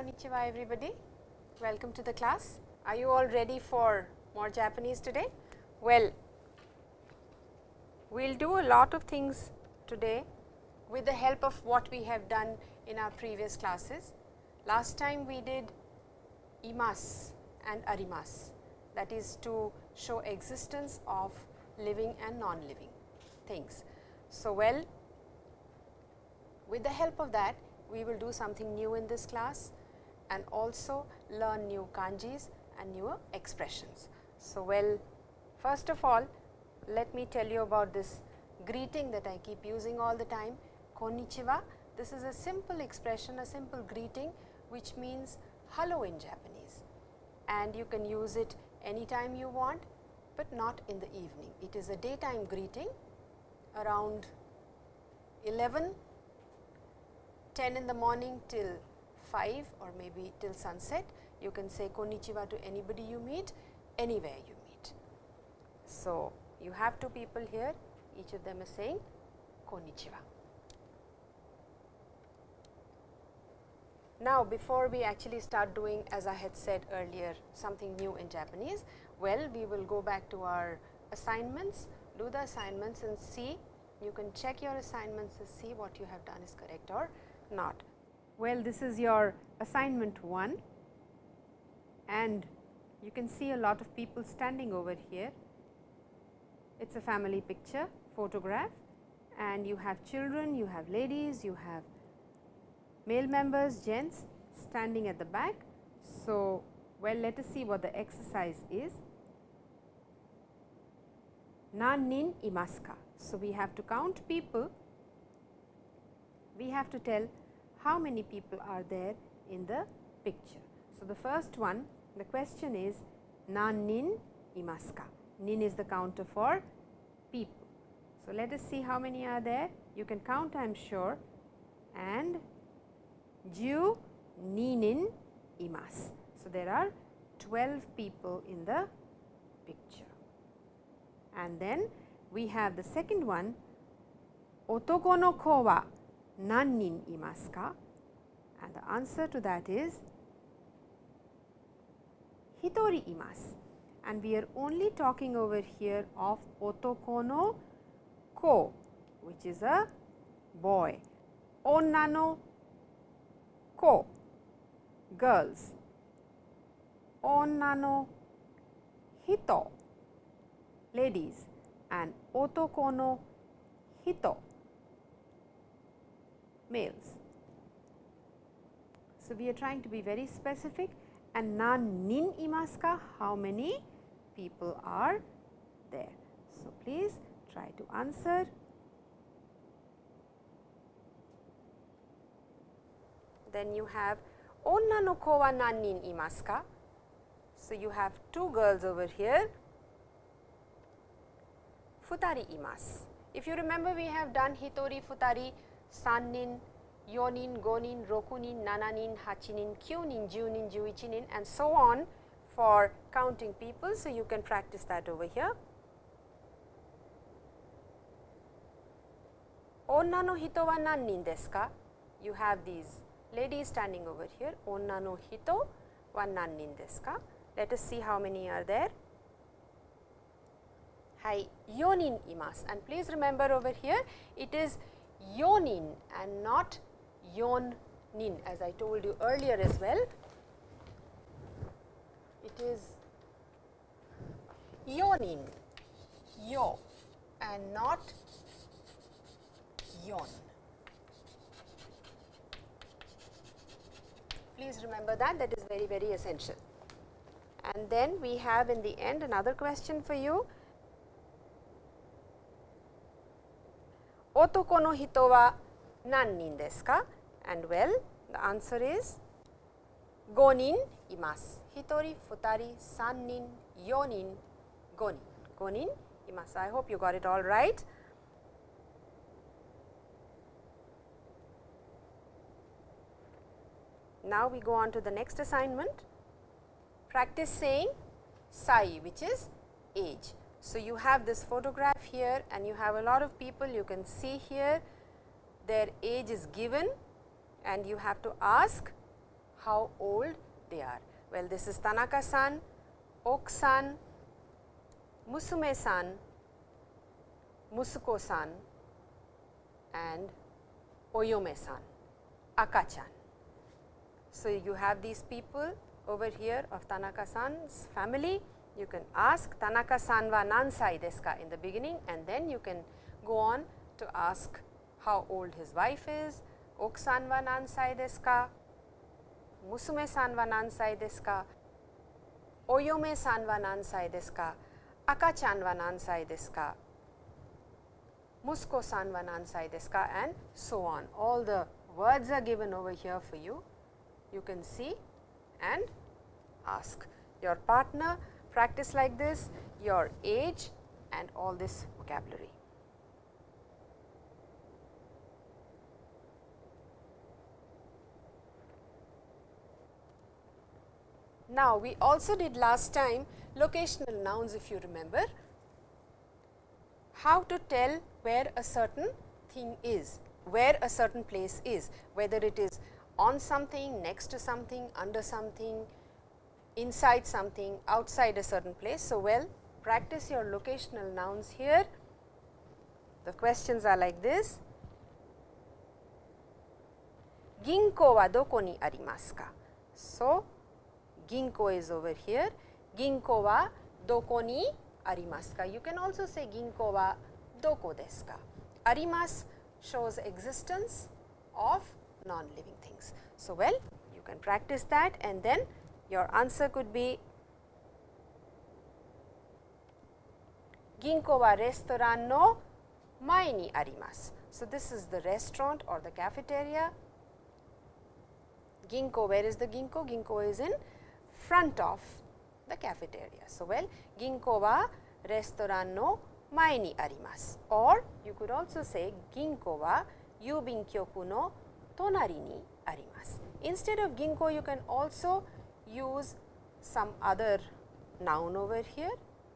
Konnichiwa everybody. Welcome to the class. Are you all ready for more Japanese today? Well, we will do a lot of things today with the help of what we have done in our previous classes. Last time we did imas and arimas that is to show existence of living and non-living things. So, well with the help of that we will do something new in this class and also learn new kanjis and newer expressions. So, well first of all let me tell you about this greeting that I keep using all the time konnichiwa. This is a simple expression, a simple greeting which means hello in Japanese and you can use it anytime you want, but not in the evening. It is a daytime greeting around 11 10 in the morning till 5 or maybe till sunset, you can say konnichiwa to anybody you meet, anywhere you meet. So, you have two people here, each of them is saying konnichiwa. Now, before we actually start doing as I had said earlier something new in Japanese, well we will go back to our assignments, do the assignments and see you can check your assignments to see what you have done is correct or not. Well, this is your assignment 1 and you can see a lot of people standing over here. It is a family picture photograph and you have children, you have ladies, you have male members gents standing at the back. So, well let us see what the exercise is. Nannin imasu So, we have to count people, we have to tell how many people are there in the picture. So, the first one the question is nannin imasu ka. Nin is the counter for people. So, let us see how many are there. You can count I am sure and ju ninin imasu. So, there are 12 people in the picture. And then we have the second one otoko no ko wa nannin imasu ka? And the answer to that is hitori imasu. And we are only talking over here of otoko no ko which is a boy. Onna no ko girls. Onna no hito ladies and otoko no hito males. So, we are trying to be very specific and nan nin imasu ka how many people are there. So, please try to answer. Then you have onna no ko wa nan nin imasu ka. So, you have two girls over here futari imasu. If you remember we have done hitori, futari, sannin, yonin, gonin, rokunin, nananin, hachinin, kyunin, junin, juichinin and so on for counting people. So, you can practice that over here. Onna no hito wa nannin desu ka? You have these ladies standing over here. Onna no hito wa nannin desu ka? Let us see how many are there. Hai, yonin imasu and please remember over here it is yonin and not yon nin as I told you earlier as well. It is yonin, yo and not yon. Please remember that that is very very essential. And then we have in the end another question for you. Otoko no hito wa nannin desu ka? And well, the answer is 5人います。1人、2人、3人、4人、5人。5人います。I hope you got it all right. Now, we go on to the next assignment. Practice saying sai which is age. So, you have this photograph here and you have a lot of people you can see here their age is given and you have to ask how old they are. Well, this is Tanaka-san, Ok-san, Musume-san, Musuko-san and Oyome-san, Akachan. So, you have these people over here of Tanaka-san's family. You can ask Tanaka-san wa nansai desu ka in the beginning and then you can go on to ask how old his wife is, Ok-san wa nansai desu ka, Musume-san wa nansai desu ka, Oyome-san wa nansai desu ka, Akachan wa nansai desu ka, Musuko-san wa nansai desu ka and so on. All the words are given over here for you. You can see and ask your partner practice like this, your age and all this vocabulary. Now, we also did last time locational nouns if you remember, how to tell where a certain thing is, where a certain place is, whether it is on something, next to something, under something, inside something, outside a certain place. So, well practice your locational nouns here. The questions are like this. Ginko wa doko ni arimasu ka? So, Ginko is over here. Ginko wa doko ni arimasu ka? You can also say ginko wa doko desu ka? Arimasu shows existence of non-living things. So, well you can practice that and then your answer could be Ginko wa restaurant no mae ni arimasu. So, this is the restaurant or the cafeteria. Ginko, where is the Ginko? Ginko is in front of the cafeteria. So, well Ginko wa restaurant no mae ni arimasu or you could also say Ginko wa yubin kyoku no tonari ni arimasu. Instead of Ginko you can also use some other noun over here,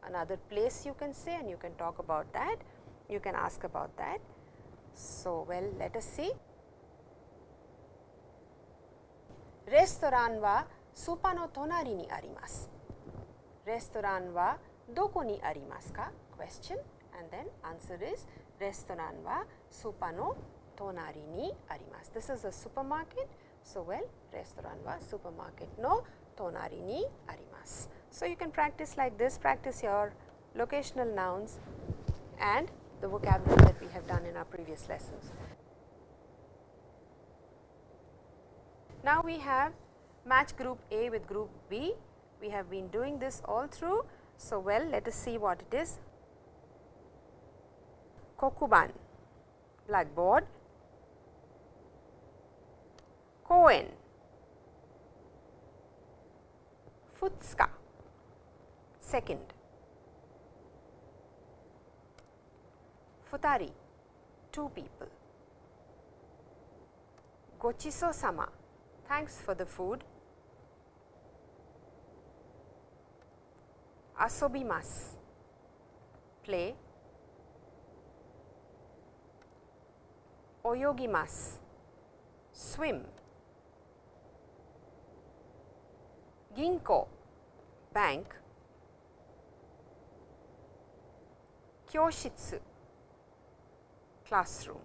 another place you can say and you can talk about that, you can ask about that. So, well let us see. Restaurant wa supa no tonari ni arimasu. Restaurant wa doko ni arimasu ka? Question and then answer is restaurant wa supa no tonari ni arimasu. This is a supermarket. So, well restaurant wa supermarket no tonari ni arimasu. So, you can practice like this, practice your locational nouns and the vocabulary that we have done in our previous lessons. Now, we have match group A with group B. We have been doing this all through. So, well let us see what it is. Kokuban, blackboard, Koen, Futsuka, second, Futari, two people, Gochiso sama, thanks for the food, Asobimasu, play, Oyogimasu, swim, Ginko, bank, Kyoshitsu, classroom,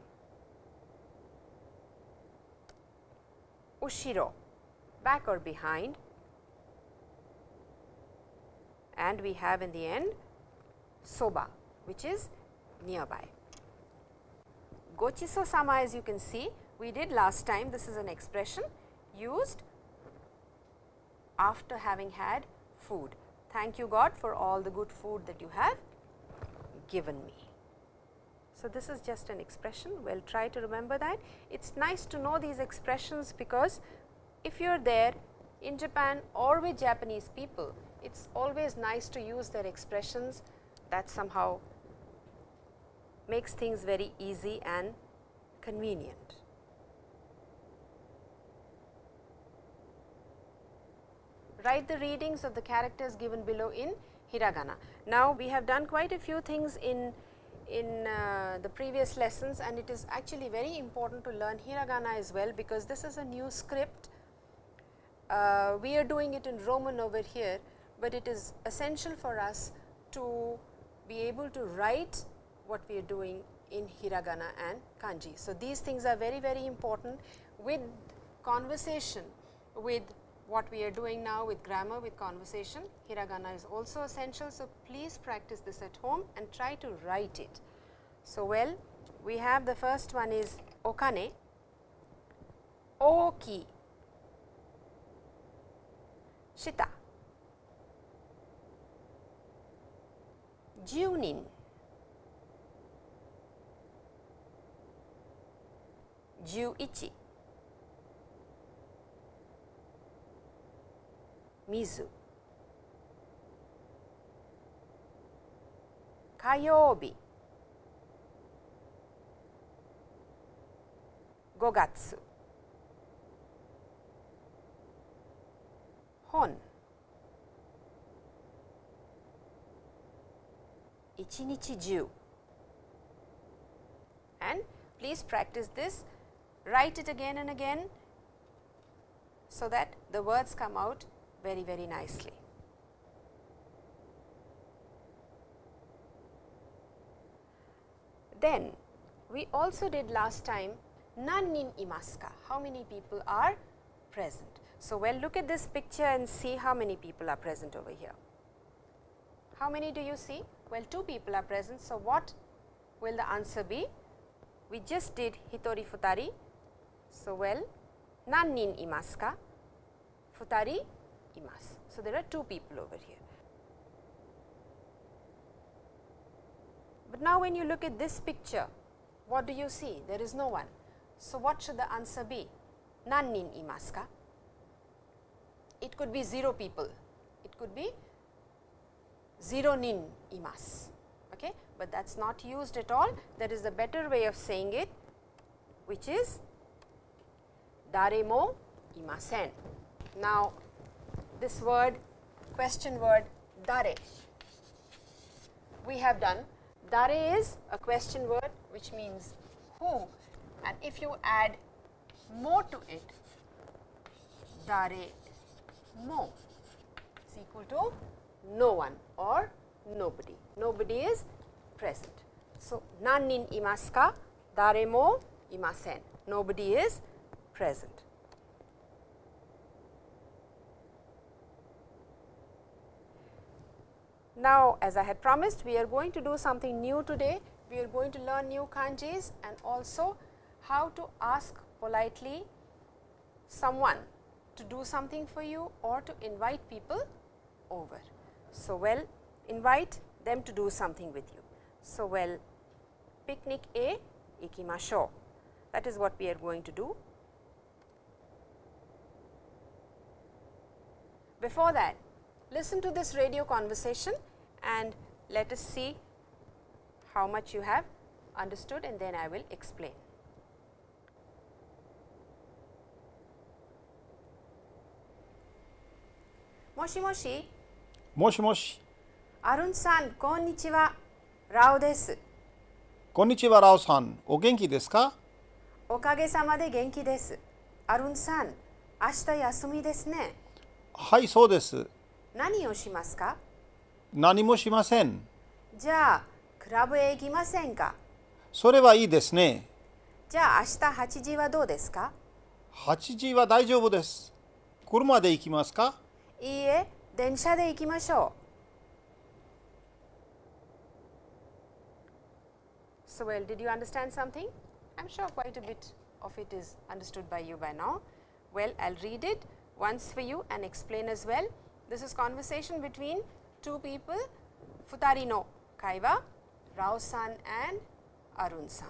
Ushiro, back or behind. And we have in the end soba which is nearby. Gochiso sama as you can see we did last time. This is an expression used after having had food. Thank you God for all the good food that you have given me. So, this is just an expression well try to remember that. It is nice to know these expressions because if you are there in Japan or with Japanese people it is always nice to use their expressions that somehow makes things very easy and convenient. Write the readings of the characters given below in hiragana. Now, we have done quite a few things in in uh, the previous lessons and it is actually very important to learn hiragana as well because this is a new script uh, we are doing it in Roman over here, but it is essential for us to be able to write what we are doing in hiragana and kanji. So, these things are very very important with conversation with what we are doing now with grammar with conversation. Hiragana is also essential. So, please practice this at home and try to write it. So, well we have the first one is okane, oki, shita, junin, juichi, mizu, 火曜日5月本一日中 and please practice this write it again and again so that the words come out very very nicely. Then we also did last time Nannin imaska, how many people are present. So, well look at this picture and see how many people are present over here. How many do you see? Well, two people are present. So, what will the answer be? We just did hitori futari. So, well nannin imaska, futari imasu. So, there are two people over here. But now, when you look at this picture, what do you see? There is no one. So, what should the answer be? Nannin imasu ka? It could be 0 people, it could be 0 nin imasu, okay? but that is not used at all. There is a better way of saying it, which is dare mo imasen. Now, this word question word dare we have done. Dare is a question word which means who and if you add more to it, dare mo is equal to no one or nobody. Nobody is present. So, nannin imasu ka, dare mo imasen. Nobody is present. Now, as I had promised, we are going to do something new today. We are going to learn new kanjis and also how to ask politely someone to do something for you or to invite people over. So, well invite them to do something with you. So, well picnic A ikimashou that is what we are going to do. Before that listen to this radio conversation and let us see how much you have understood and then I will explain. もしもしもしもし、アルンさんこんにちはラオですこんにちは、ラオさん。お元気ですかおかげさまで元気ですアルンさん明日休みですねはい、そうです。何をしますか何もしません。じゃあクラブへ行きませんかそれはいいですね。じゃあ明日8時はどうですか8時は大丈夫です。車で行きますかいいえ電車で行きましょう So well, did you understand something? I am sure quite a bit of it is understood by you by now. Well, I will read it once for you and explain as well. This is conversation between two people, Futari no Kaiwa, Rao-san and Arun-san.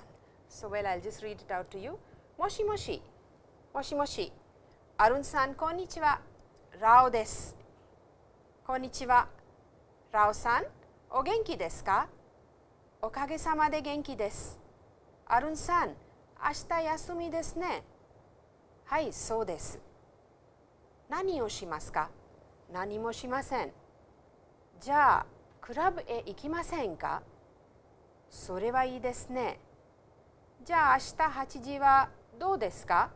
So, well, I will just read it out to you. Moshi moshi, moshi moshi, Arun-san, konnichiwa, Rao desu. Konnichiwa, Rao-san, o genki desu ka? おかげさまで元気です。アルンさん、明日休みですね。はい、そうです。何をしますか何もしません。じゃあ、クラブへ行きませんかそれはいいですね。じゃあ、明日8時はどうですか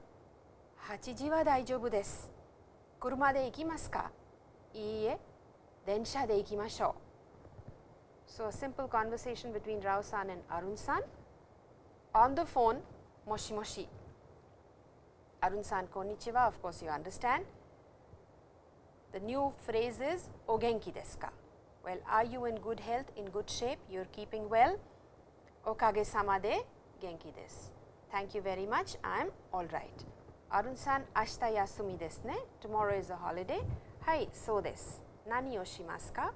?8 時は大丈夫です。車で行きますかいいえ、電車で行きましょう。So, a simple conversation between Rao san and Arun san. On the phone, moshi moshi. Arun san, konnichiwa, of course you understand. The new phrase is ogenki desu ka? Well, are you in good health, in good shape, you are keeping well? Okage sama de genki desu. Thank you very much, I am all right. Arun san, ashita yasumi desu ne. Tomorrow is a holiday. Hai, so desu. Nani o shimasu ka?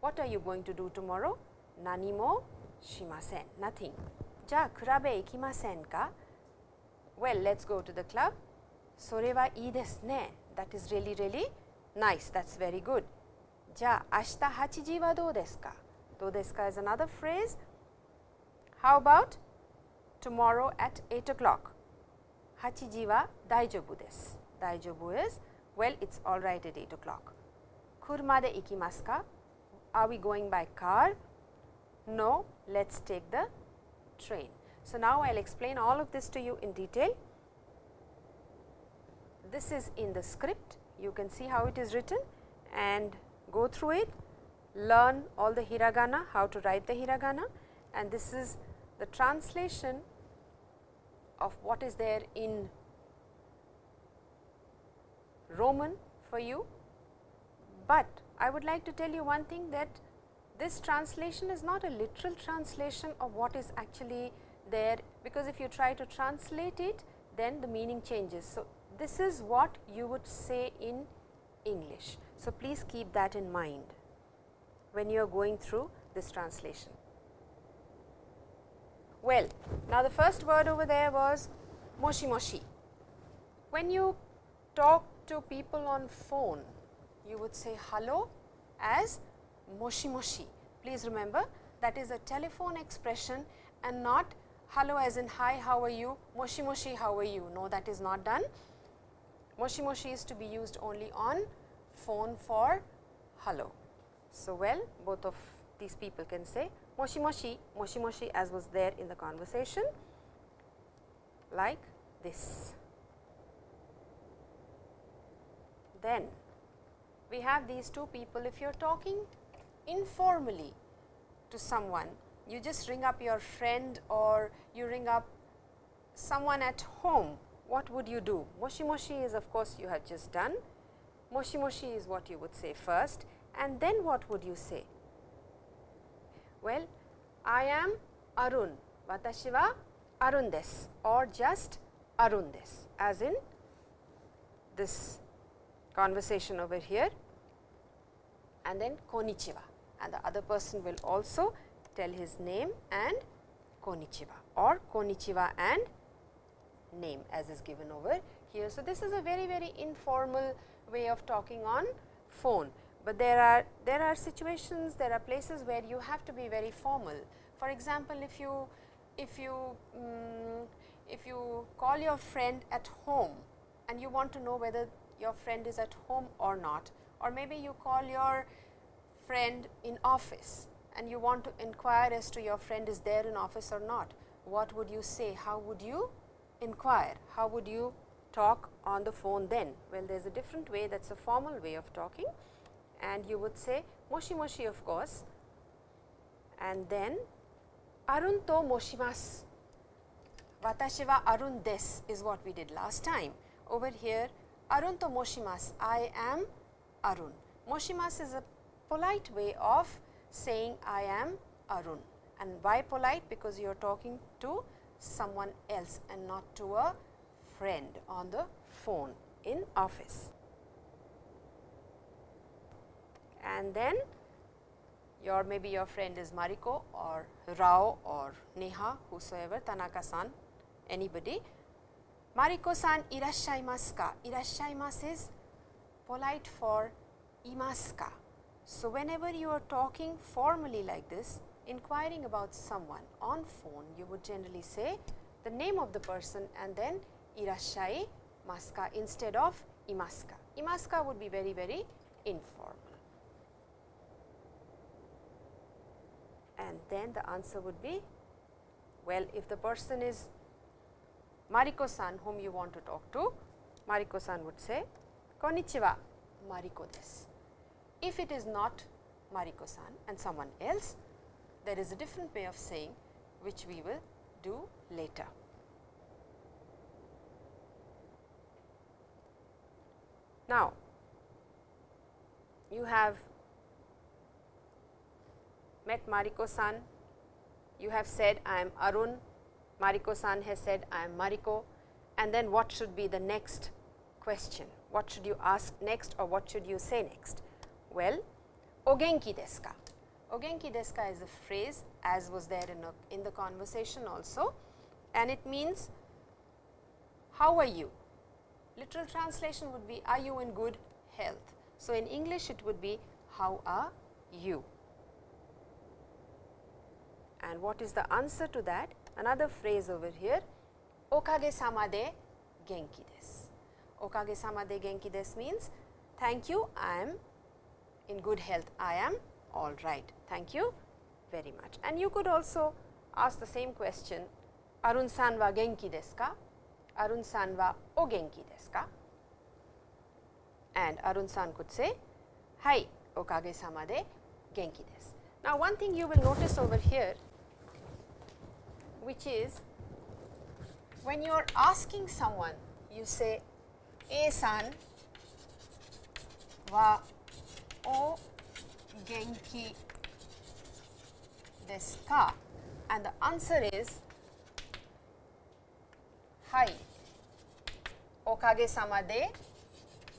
What are you going to do tomorrow? Nani mo shimasen. Nothing. Ja, kurabe ikimasen ka? Well, let's go to the club. Sore wa ii desu ne. That is really, really nice. That's very good. Ja, ashita hachiji wa dou desu ka? Dou is another phrase. How about tomorrow at 8 o'clock? Hachiji wa daijobu desu. Daijobu is, well, it's all right at 8 o'clock. Kuruma de ikimasu? Are we going by car? No, let us take the train. So, now I will explain all of this to you in detail. This is in the script, you can see how it is written and go through it, learn all the hiragana, how to write the hiragana and this is the translation of what is there in Roman for you, but I would like to tell you one thing that this translation is not a literal translation of what is actually there, because if you try to translate it then the meaning changes. So, this is what you would say in English. So, please keep that in mind when you are going through this translation. Well, now the first word over there was moshi moshi. When you talk to people on phone, you would say hello as moshi moshi. Please remember that is a telephone expression and not hello as in hi how are you, moshi moshi how are you. No that is not done. Moshi moshi is to be used only on phone for hello. So, well both of these people can say moshi moshi, moshi moshi as was there in the conversation like this. Then we have these two people if you are talking informally to someone, you just ring up your friend or you ring up someone at home, what would you do? Moshi moshi is of course, you have just done, moshi moshi is what you would say first and then what would you say? Well, I am Arun, watashi wa Arun desu or just Arun desu as in this conversation over here and then konnichiwa and the other person will also tell his name and konnichiwa or konnichiwa and name as is given over here. So, this is a very very informal way of talking on phone, but there are there are situations there are places where you have to be very formal. For example, if you if you um, if you call your friend at home and you want to know whether your friend is at home or not or maybe you call your friend in office and you want to inquire as to your friend is there in office or not, what would you say? How would you inquire? How would you talk on the phone then? Well, there is a different way that is a formal way of talking and you would say moshi moshi of course and then arun to moshimasu. Watashi wa arun desu is what we did last time. Over here arun to moshimasu, I am arun. Moshimasu is a polite way of saying I am Arun and why polite because you are talking to someone else and not to a friend on the phone in office. And then your maybe your friend is Mariko or Rao or Neha whosoever Tanaka san anybody. Mariko san irashaimasu ka? Irashaimasu is polite for imasu ka? So, whenever you are talking formally like this, inquiring about someone on phone, you would generally say the name of the person and then irashai maska instead of imaska. Imaska would be very, very informal. And then the answer would be, well, if the person is Mariko san whom you want to talk to, Mariko san would say, Konnichiwa, Mariko desu. If it is not Mariko-san and someone else, there is a different way of saying which we will do later. Now, you have met Mariko-san, you have said I am Arun, Mariko-san has said I am Mariko and then what should be the next question? What should you ask next or what should you say next? Well, ogenki desu ka? Ogenki desu ka is a phrase as was there in, a, in the conversation also and it means how are you? Literal translation would be are you in good health? So, in English it would be how are you? And what is the answer to that? Another phrase over here, okage sama de genki desu. Okage sama de genki desu means thank you, I am in good health, I am all right. Thank you very much. And you could also ask the same question, Arun san wa genki desu ka? Arun san wa o genki desu ka? And Arun san could say, Hai, okage sama de genki desu. Now, one thing you will notice over here which is when you are asking someone you say A san wa o genki desu ka and the answer is hai okage sama de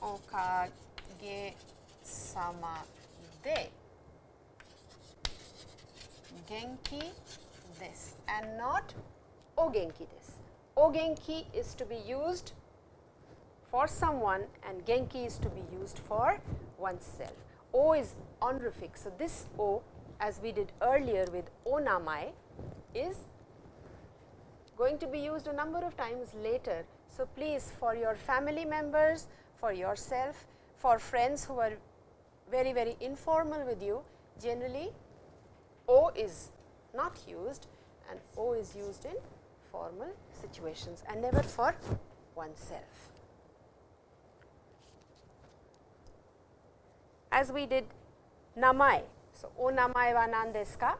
okage sama de genki desu and not o genki desu. O genki is to be used for someone and genki is to be used for oneself. O is honorific. So, this O as we did earlier with O namai is going to be used a number of times later. So, please for your family members, for yourself, for friends who are very very informal with you, generally O is not used and O is used in formal situations and never for oneself. As we did namai. So, o namai wa nan desu ka?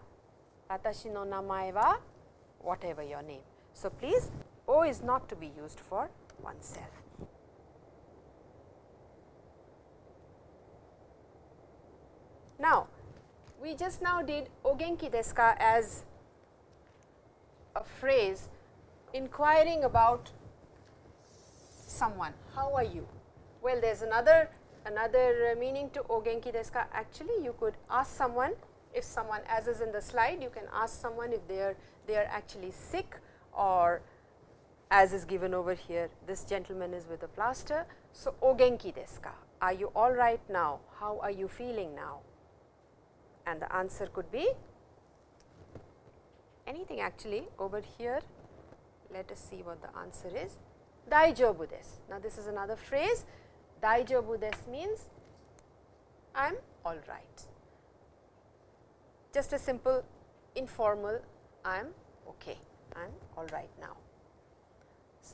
Watashi no namae wa whatever your name. So, please O is not to be used for oneself. Now, we just now did ogenki desu ka as a phrase inquiring about someone, how are you? Well, there is another another meaning to ogenki desu ka. Actually, you could ask someone if someone as is in the slide, you can ask someone if they are they are actually sick or as is given over here, this gentleman is with a plaster. So, ogenki desu ka? Are you all right now? How are you feeling now? And the answer could be anything actually over here. Let us see what the answer is. Daijobu desu. Now, this is another phrase. Daijobu desu means I am all right. Just a simple informal I am okay, I am all right now.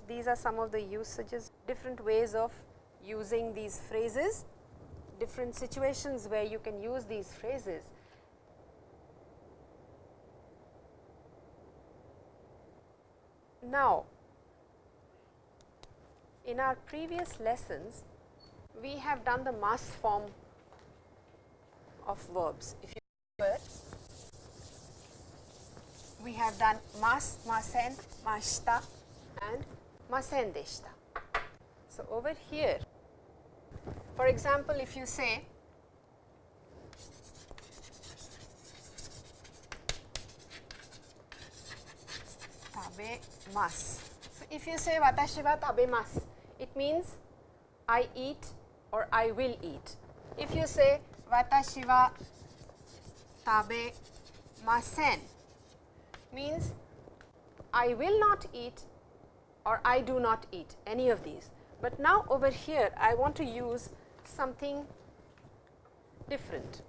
These are some of the usages, different ways of using these phrases, different situations where you can use these phrases. Now, in our previous lessons, we have done the mass form of verbs. If you remember, we have done mas, masen, mashita and masen deshita. So, over here, for example, if you say tabemasu. So, if you say watashi wa tabemasu, it means I eat or I will eat. If you say watashi wa tabemasen, means I will not eat or I do not eat any of these. But now over here I want to use something different.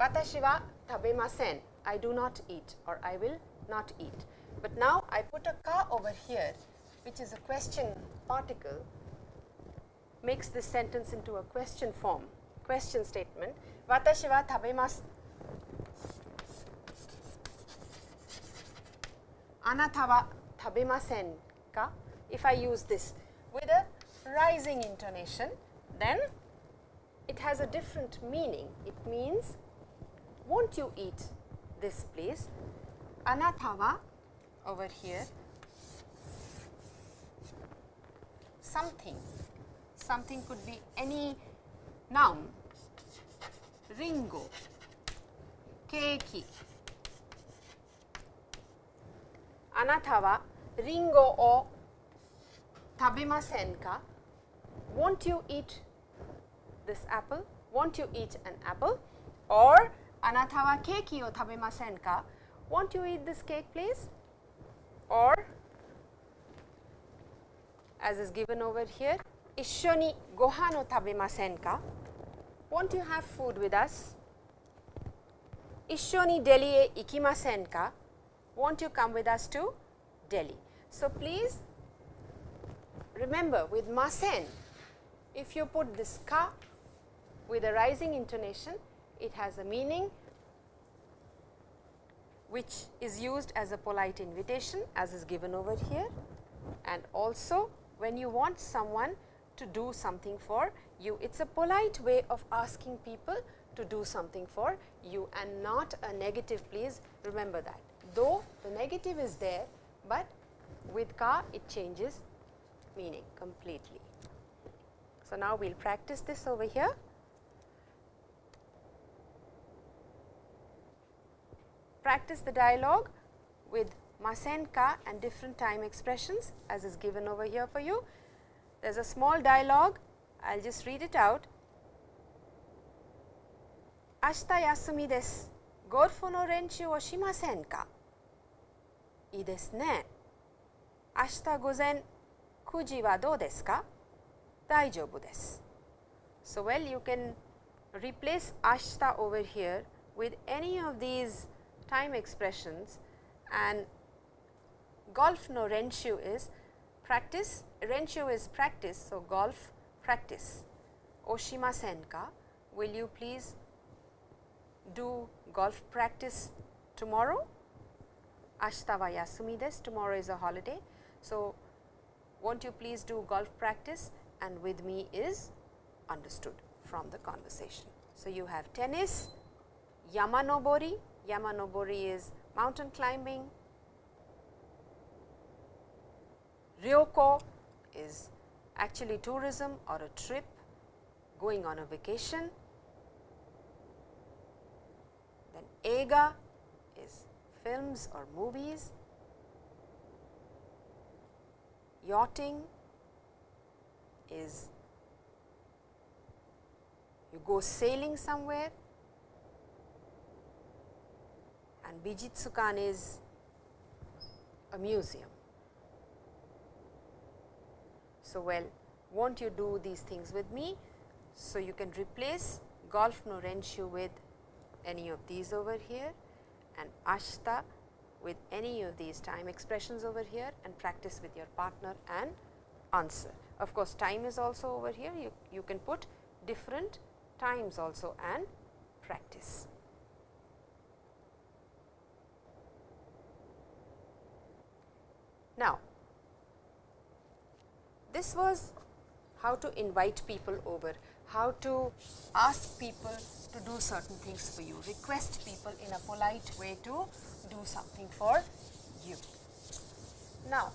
Watashi wa tabemasen. I do not eat or I will not eat. But now I put a ka over here which is a question particle makes this sentence into a question form, question statement. Watashi wa tabemasu. Anata wa tabemasen ka? If I use this with a rising intonation, then it has a different meaning. It means, won't you eat this please? Anata wa over here something something could be any noun ringo keiki あなたはリンゴを食べませんか Won't you eat this apple? Won't you eat an apple? Or あなたはケーキを食べませんか Won't you eat this cake please? Or as is given over here 一緒にご飯を食べませんか want to have food with us? Ishoni Delhi e ikimasen ka? Won't you come with us to Delhi? So, please remember with masen, if you put this ka with a rising intonation, it has a meaning which is used as a polite invitation as is given over here and also when you want someone to do something for you. It is a polite way of asking people to do something for you and not a negative please remember that. Though the negative is there, but with ka it changes meaning completely. So, now we will practice this over here. Practice the dialogue with masen ka and different time expressions as is given over here for you. There is a small dialogue, I will just read it out. 明日休みです。ゴルフの練習をしませんかいいですね。明日午前9時はどうですか大丈夫です。So, well you can replace 明日 over here with any of these time expressions and golf no renshu is practice, renshu is practice. So, golf practice. Oshima Senka, will you please do golf practice tomorrow? Ashita wa yasumi desu, tomorrow is a holiday. So, won't you please do golf practice and with me is understood from the conversation. So, you have tennis, yamanobori, yamanobori is mountain climbing, ryoko is actually tourism or a trip going on a vacation. Then eiga is films or movies. Yachting is you go sailing somewhere and Bijitsukan is a museum. So, well won't you do these things with me? So, you can replace golf no renshu with any of these over here and ashta with any of these time expressions over here and practice with your partner and answer. Of course, time is also over here you, you can put different times also and practice. Now, this was how to invite people over, how to ask people to do certain things for you, request people in a polite way to do something for you. Now,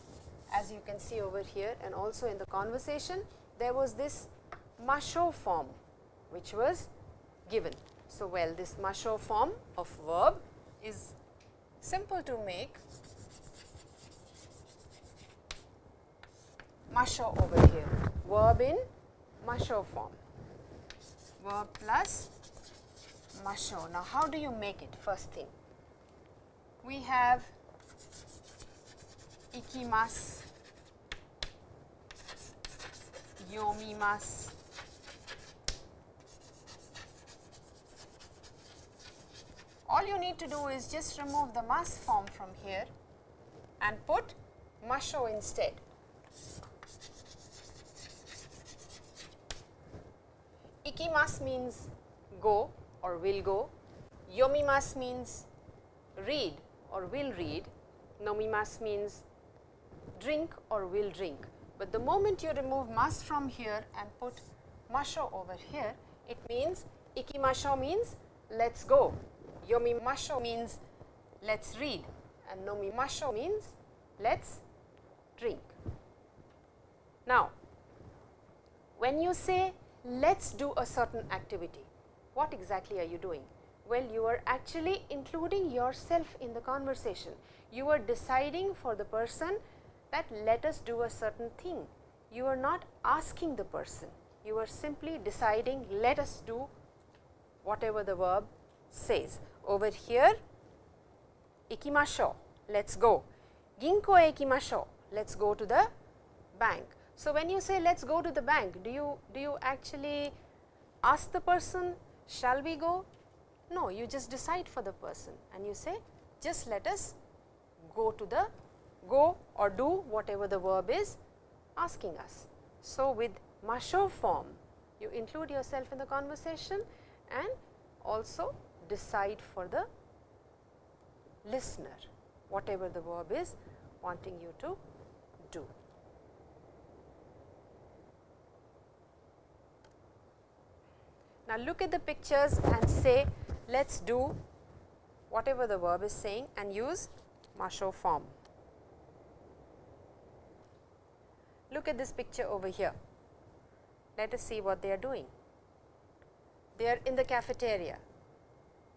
as you can see over here and also in the conversation, there was this masho form which was given. So, well this masho form of verb is simple to make masho over here, verb in masho form, verb plus masho. Now, how do you make it first thing? We have ikimasu, yomimasu, all you need to do is just remove the mas form from here and put masho instead. Ikimas means go or will go, yomimas means read or will read, nomimas means drink or will drink. But the moment you remove mas from here and put masho over here, it means ikimasho means let us go, yomimasho means let us read and nomimasho means let us drink. Now, when you say let us do a certain activity, what exactly are you doing? Well, you are actually including yourself in the conversation. You are deciding for the person that let us do a certain thing. You are not asking the person, you are simply deciding let us do whatever the verb says. Over here, ikimasho, let us go. Ginko e ikimasho, let us go to the bank. So, when you say let us go to the bank, do you, do you actually ask the person, shall we go? No, you just decide for the person and you say, just let us go to the go or do whatever the verb is asking us. So, with masho form, you include yourself in the conversation and also decide for the listener, whatever the verb is wanting you to do. Now, look at the pictures and say let us do whatever the verb is saying and use masho form. Look at this picture over here. Let us see what they are doing. They are in the cafeteria.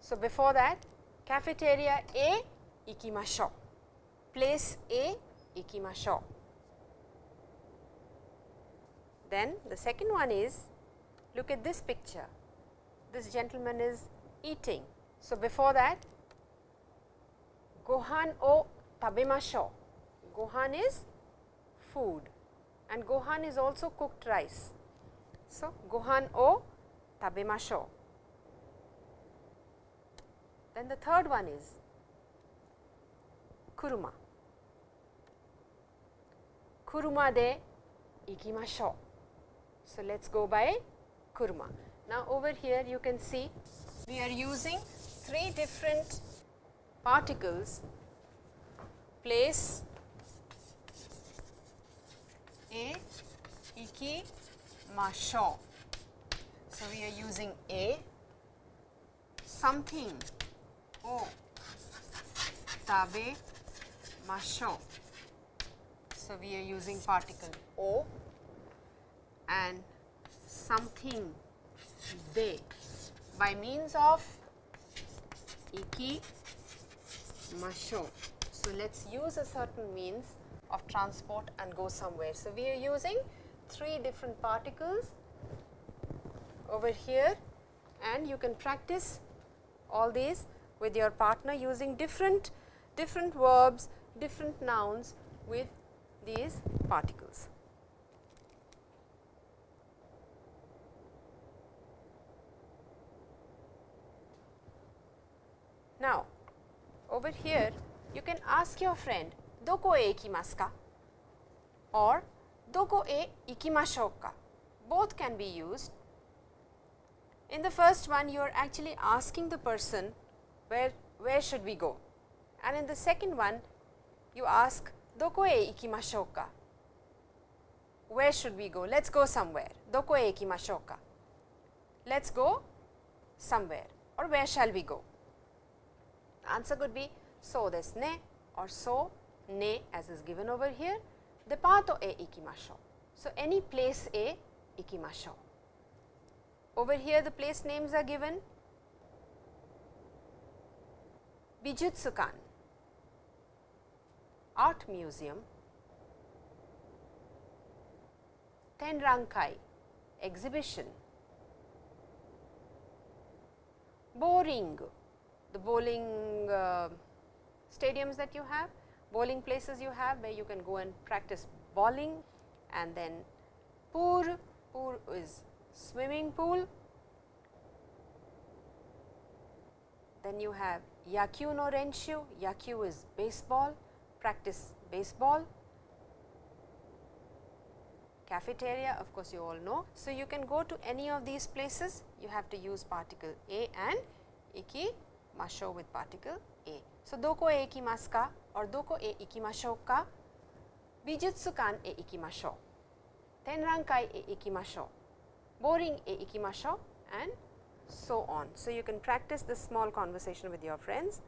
So, before that cafeteria A ikimasho, place A ikimasho. Then the second one is look at this picture. This gentleman is eating. So, before that gohan o tabemasho. Gohan is food and gohan is also cooked rice. So, gohan o tabemasho. Then the third one is kuruma. Kuruma de ikimasho. So, let us go by kuruma. Now, over here you can see we are using three different particles place a iki masho. So, we are using a something o tabe masho. So, we are using particle o and something by means of iki masho. So, let us use a certain means of transport and go somewhere. So, we are using three different particles over here and you can practice all these with your partner using different different verbs, different nouns with these particles. Now, over here you can ask your friend doko e ikimasu ka? Or doko e ikimashou ka. Both can be used. In the first one you are actually asking the person where where should we go. And in the second one you ask doko e ikimashou ka? Where should we go? Let us go somewhere. Doko e ikimashou ka? Let us go somewhere. Or where shall we go answer could be so desu ne or so ne as is given over here. Departo e ikimashou. So, any place e ikimashou. Over here the place names are given. Bijutsukan, Art Museum, Tenrankai, Exhibition, Boring, the bowling uh, stadiums that you have, bowling places you have where you can go and practice bowling and then poor, poor is swimming pool, then you have yakyu no renshu, yakyu is baseball, practice baseball. Cafeteria of course, you all know. So, you can go to any of these places, you have to use particle a and ikimasho with particle a. So, doko e ikimasu ka or doko e ikimashou ka, bijutsukan e ikimashou, tenrankai e ikimashou, boring e ikimashou and so on. So, you can practice this small conversation with your friends.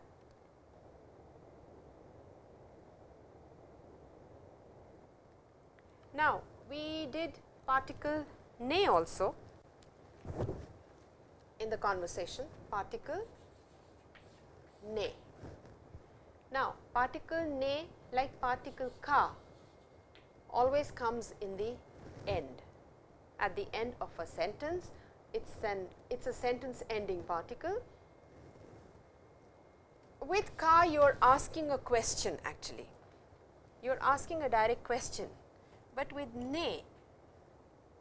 Now, we did particle ne also in the conversation particle ne. Now, particle ne like particle ka always comes in the end at the end of a sentence it's an it's a sentence ending particle. With ka you are asking a question actually, you are asking a direct question, but with ne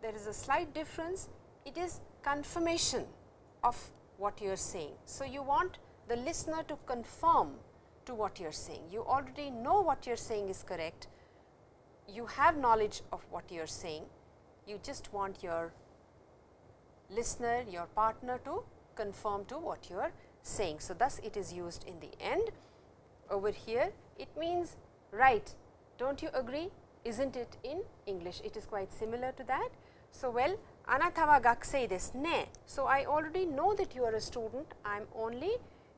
there is a slight difference it is confirmation of what you are saying. So, you want the listener to confirm to what you are saying. You already know what you are saying is correct, you have knowledge of what you are saying, you just want your listener, your partner to conform to what you are saying. So, thus it is used in the end. Over here it means right, do not you agree? is not it in English? It is quite similar to that. So, well, anata wa gakusei desu ne. So, I already know that you are a student, I am only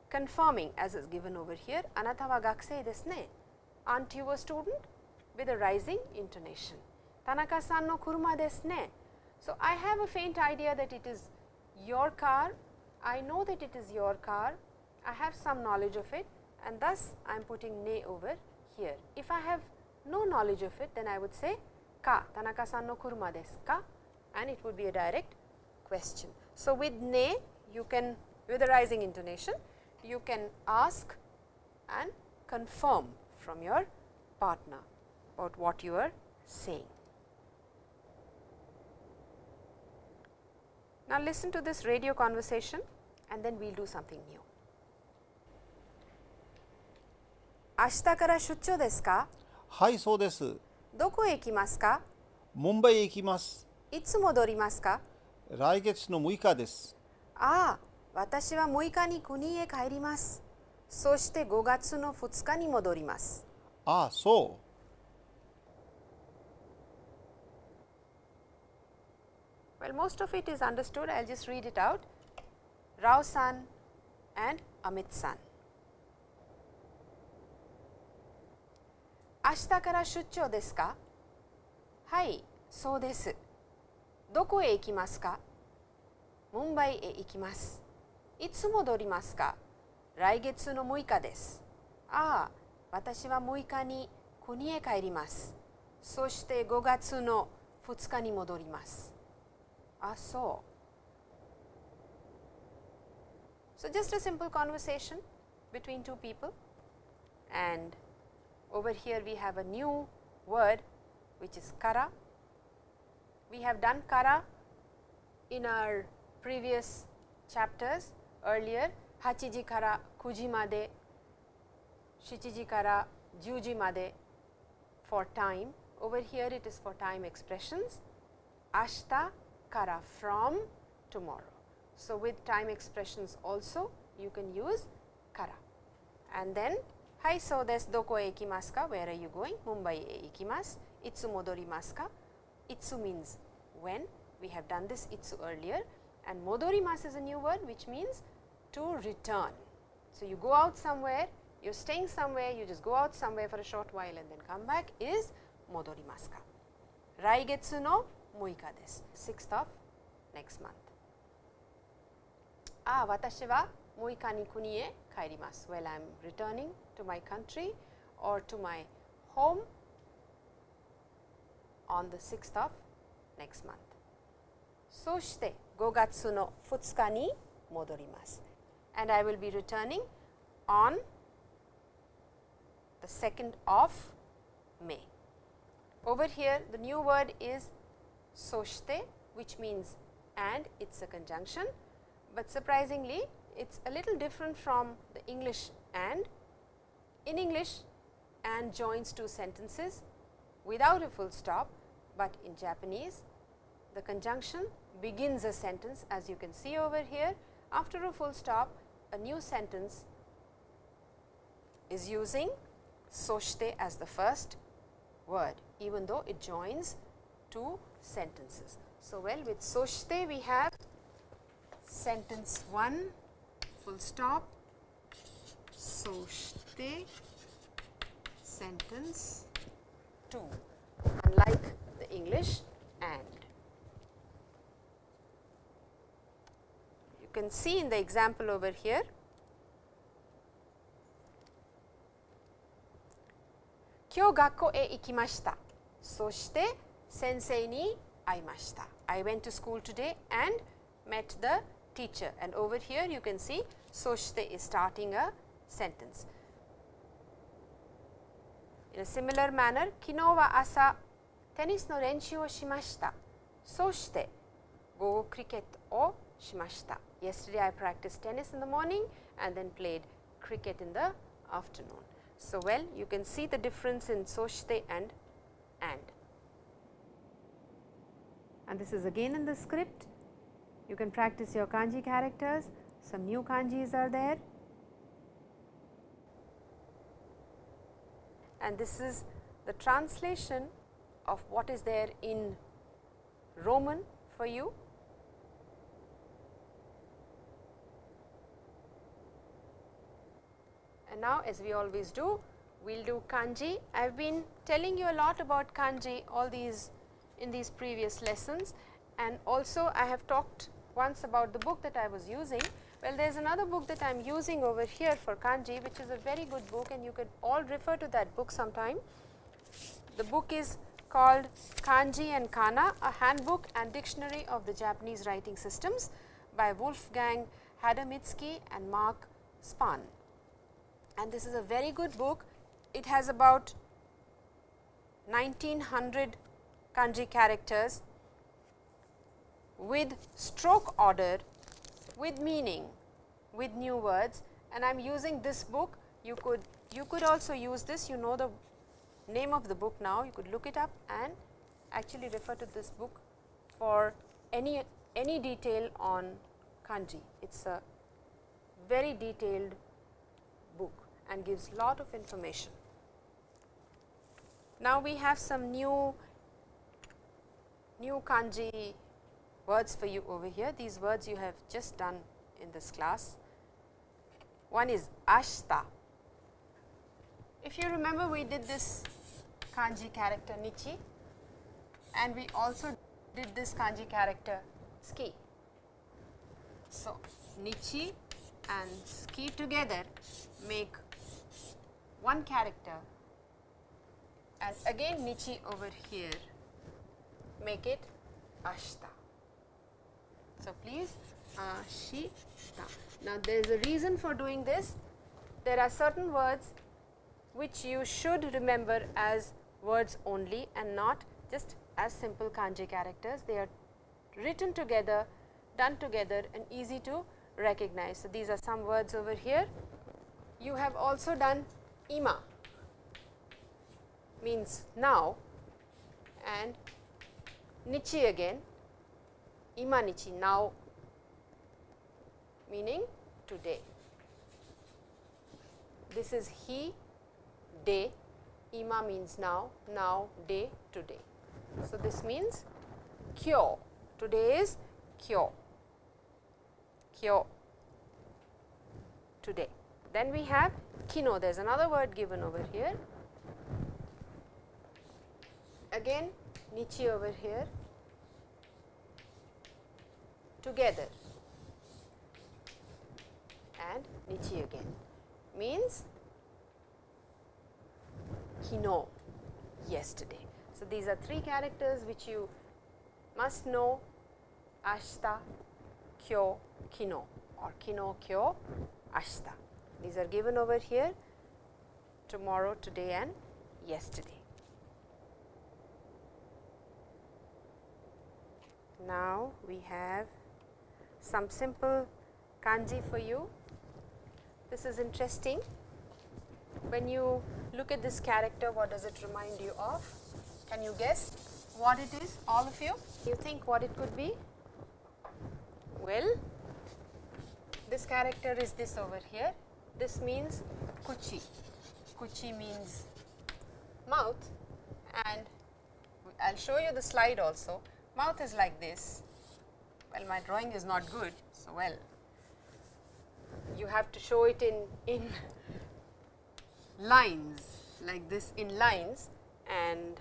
confirming as is given over here, anata wa gakusei desu ne. Aren't you a student? With a rising intonation. Tanaka-san no kuruma desu ne. So, I have a faint idea that it is your car, I know that it is your car, I have some knowledge of it and thus I am putting ne over here. If I have no knowledge of it, then I would say ka, Tanaka-san no kuruma desu ka and it would be a direct question. So, with ne you can with a rising intonation, you can ask and confirm from your partner about what you are saying. Now, listen to this radio conversation and then we will do something new. 明日から出張ですかはいそうですどこへ行きますかモンバイへ行きますいつ戻りますか来月の6日ですああ、 私は6日に国へ帰ります。そして5月の2日に戻ります。ああそう Well, most of it is understood. I'll just read it out. Rao san and Amit san. 明日から出張ですか？はい、そうです。どこへ行きますか？ムンバイへ行きます。いつ戻りますか来月の6日です。ああ、私は6日に国へ帰ります。そして5月の2日に戻ります。あ、そう。So, just a simple conversation between two people and over here we have a new word which is kara. We have done kara in our previous chapters earlier hachiji kara kuji made, shichiji kara juji made for time. Over here it is for time expressions. Ashta kara from tomorrow. So, with time expressions also you can use kara. And then hai so desu doko e ikimasu ka where are you going? Mumbai e ikimasu. Itsu modorimasu ka? Itsu means when. We have done this itsu earlier. And modorimasu is a new word which means to return. So, you go out somewhere you are staying somewhere you just go out somewhere for a short while and then come back is modorimasu ka. Raigetsu no 6日です。6th of next month. ああ、私は6日に国へ帰ります。Well, I am returning to my country or to my home on the 6th of next month. そして5月の2日に戻ります。 And I will be returning on the 2nd of May. Over here the new word is soshite which means and it is a conjunction, but surprisingly it is a little different from the English and. In English and joins two sentences without a full stop, but in Japanese the conjunction begins a sentence as you can see over here after a full stop a new sentence is using soshite as the first word even though it joins two sentences. So, well with soshite we have sentence 1 full stop soshite sentence 2 unlike the English and. You can see in the example over here Kyo gakko e ikimashita. そして先生に会いました。I went to school today and met the teacher and over here you can see そして is starting a sentence. In a similar manner, 昨日は朝テニスの練習をしました。そして午後クリケットを shimashita. Yesterday I practiced tennis in the morning and then played cricket in the afternoon. So, well you can see the difference in soshite and and. And this is again in the script. You can practice your kanji characters. Some new kanjis are there. And this is the translation of what is there in Roman for you And now as we always do, we will do kanji. I have been telling you a lot about kanji all these in these previous lessons and also I have talked once about the book that I was using. Well, there is another book that I am using over here for kanji which is a very good book and you could all refer to that book sometime. The book is called Kanji and Kana, a handbook and dictionary of the Japanese writing systems by Wolfgang Hadamitzky and Mark Spahn. And this is a very good book. It has about 1900 kanji characters with stroke order, with meaning, with new words and I am using this book. You could you could also use this, you know the name of the book now, you could look it up and actually refer to this book for any any detail on kanji. It is a very detailed and gives lot of information. Now, we have some new new kanji words for you over here. These words you have just done in this class. One is ashita. If you remember we did this kanji character nichi and we also did this kanji character tsuki. So, nichi and tsuki together make one character and again nichi over here make it Ashta. So, please ashita. Now, there is a reason for doing this. There are certain words which you should remember as words only and not just as simple kanji characters. They are written together, done together and easy to recognize. So, these are some words over here. You have also done ima means now and nichi again ima nichi now meaning today. This is he day ima means now now day today. So, this means kyo today is kyo kyo today. Then we have kino there is another word given over here. Again nichi over here. Together. And nichi again. Means kino. Yesterday. So, these are three characters which you must know. Ashita, kyo, kino. Or kino, kyo, ashita. These are given over here tomorrow, today and yesterday. Now, we have some simple kanji for you. This is interesting. When you look at this character, what does it remind you of? Can you guess what it is, all of you? You think what it could be? Well, this character is this over here. This means kuchi. Kuchi means mouth and I will show you the slide also. Mouth is like this. Well, my drawing is not good. So, well, you have to show it in, in lines like this in lines and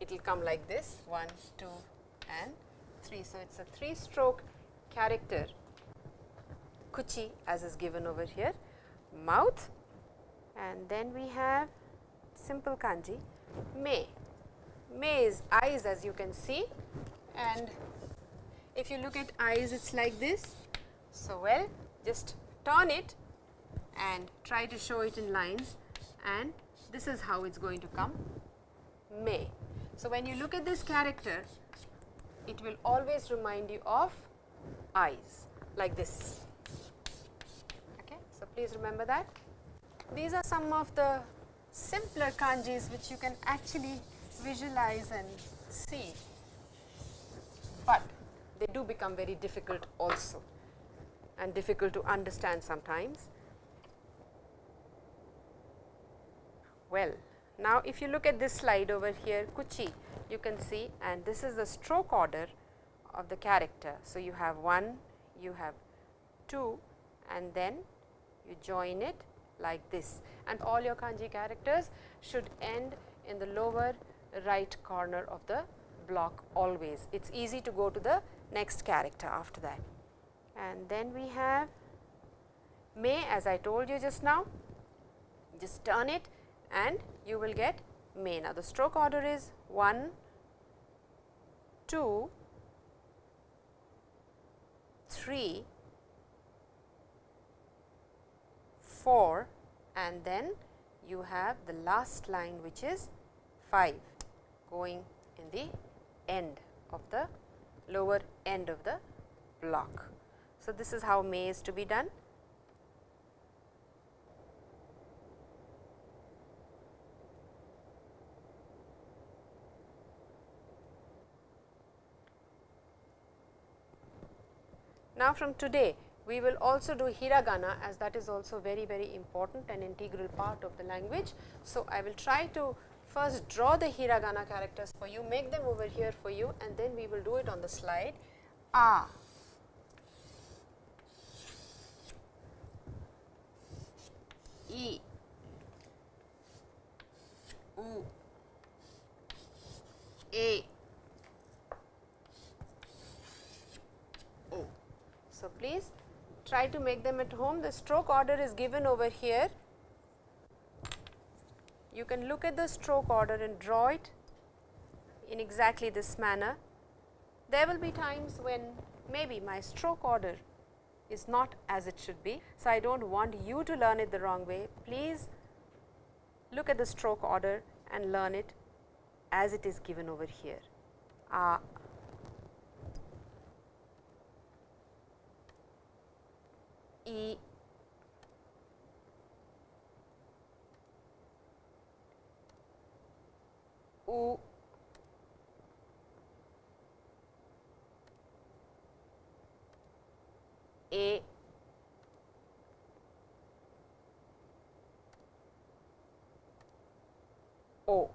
it will come like this 1, 2 and 3. So, it is a 3 stroke character kuchi as is given over here mouth and then we have simple kanji me. Me is eyes as you can see and if you look at eyes it is like this. So, well just turn it and try to show it in lines and this is how it is going to come may. So, when you look at this character it will always remind you of eyes like this. Please remember that. These are some of the simpler kanjis which you can actually visualize and see, but they do become very difficult also and difficult to understand sometimes. Well, now if you look at this slide over here kuchi you can see and this is the stroke order of the character. So, you have 1, you have 2 and then you join it like this and all your kanji characters should end in the lower right corner of the block always. It is easy to go to the next character after that. And then we have may as I told you just now, just turn it and you will get may. Now, the stroke order is 1, 2, 3, 4 and then you have the last line which is 5 going in the end of the lower end of the block. So, this is how may is to be done. Now, from today we will also do hiragana as that is also very very important and integral part of the language. So, I will try to first draw the hiragana characters for you, make them over here for you and then we will do it on the slide. A, E, U, A, O. So, please try to make them at home. The stroke order is given over here. You can look at the stroke order and draw it in exactly this manner. There will be times when maybe my stroke order is not as it should be. So, I do not want you to learn it the wrong way. Please look at the stroke order and learn it as it is given over here. Uh, E U A O.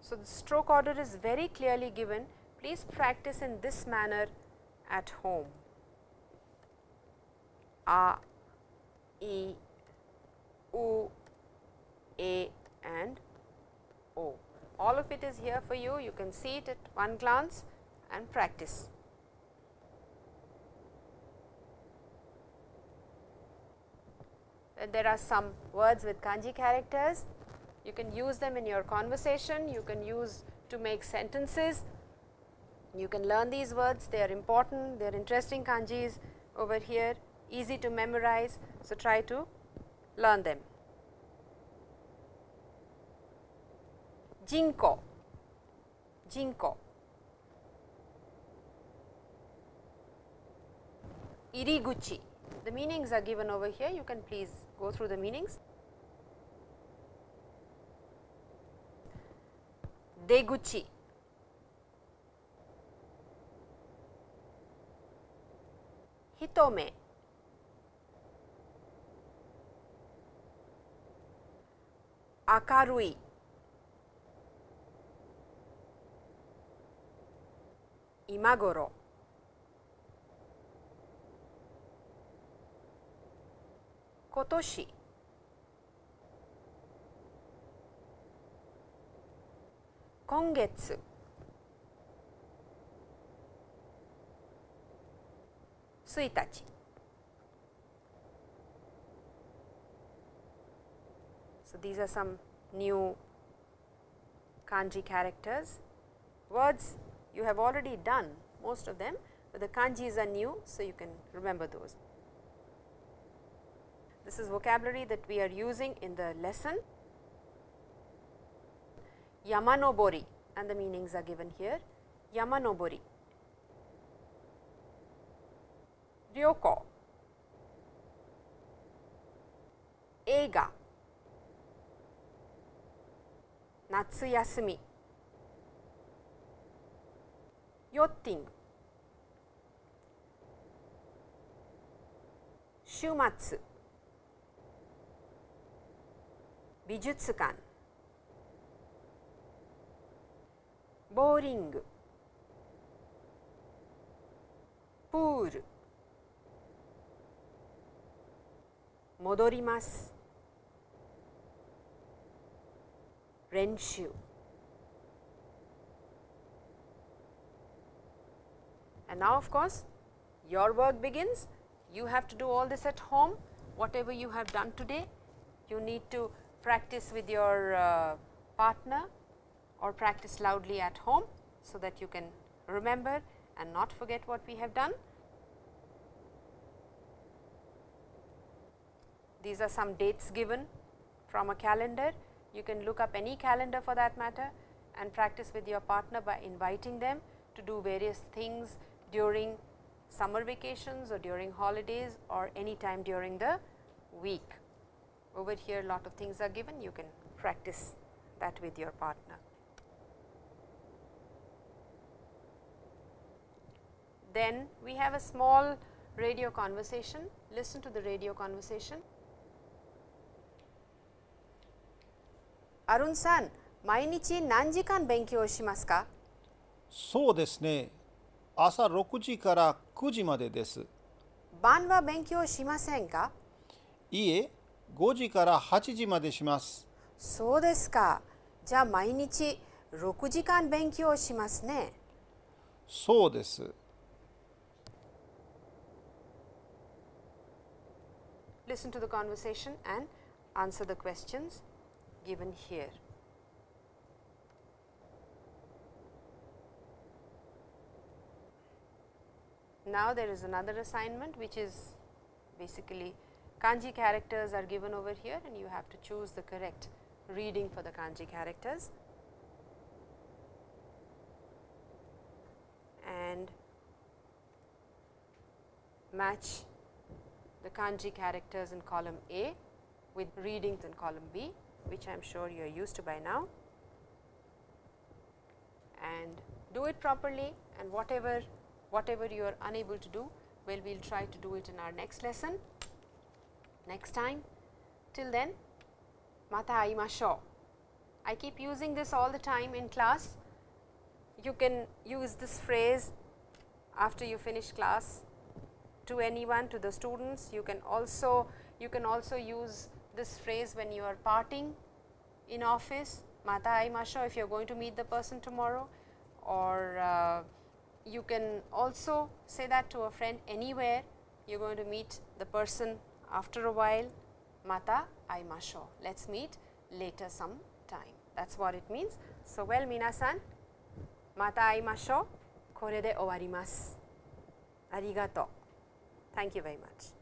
So, the stroke order is very clearly given. Please practice in this manner at home. A, E, U, A and O. All of it is here for you. You can see it at one glance and practice. There are some words with kanji characters. You can use them in your conversation. You can use to make sentences. You can learn these words, they are important, they are interesting kanjis over here, easy to memorize. So, try to learn them. Jinko, jinko. iriguchi. The meanings are given over here, you can please go through the meanings. Deguchi, 一目。明るい。今頃。今年。今月。1日 So, these are some new kanji characters. Words you have already done most of them, but the kanjis are new. So, you can remember those. This is vocabulary that we are using in the lesson. Yamanobori and the meanings are given here. Yamanobori 旅行映画。夏休み。ヨッティング。週末。美術館。ボーリング。プール。戻ります練習 And now of course, your work begins. You have to do all this at home, whatever you have done today. You need to practice with your uh, partner or practice loudly at home, so that you can remember and not forget what we have done. These are some dates given from a calendar. You can look up any calendar for that matter and practice with your partner by inviting them to do various things during summer vacations or during holidays or any time during the week. Over here a lot of things are given, you can practice that with your partner. Then we have a small radio conversation, listen to the radio conversation. アルンさん、毎日何時間勉強しますか？そうですね。朝6時から9時までです。晩は勉強しませんか？いいえ、5時から8時までします。そうですか。じゃあ毎日6時間勉強しますね。そうです。Listen to the conversation and answer the questions given here. Now, there is another assignment which is basically kanji characters are given over here and you have to choose the correct reading for the kanji characters. And match the kanji characters in column A with readings in column B, which I am sure you are used to by now. And do it properly and whatever whatever you are unable to do, well we will try to do it in our next lesson, next time. Till then, mata aimashou. I keep using this all the time in class. You can use this phrase after you finish class to anyone to the students. You can also you can also use this phrase when you are parting in office, mata ai if you are going to meet the person tomorrow or uh, you can also say that to a friend anywhere you are going to meet the person after a while, mata ai let us meet later some time. That is what it means. So, well minasan, mata ai masho, kore de owarimasu. Arigato. Thank you very much.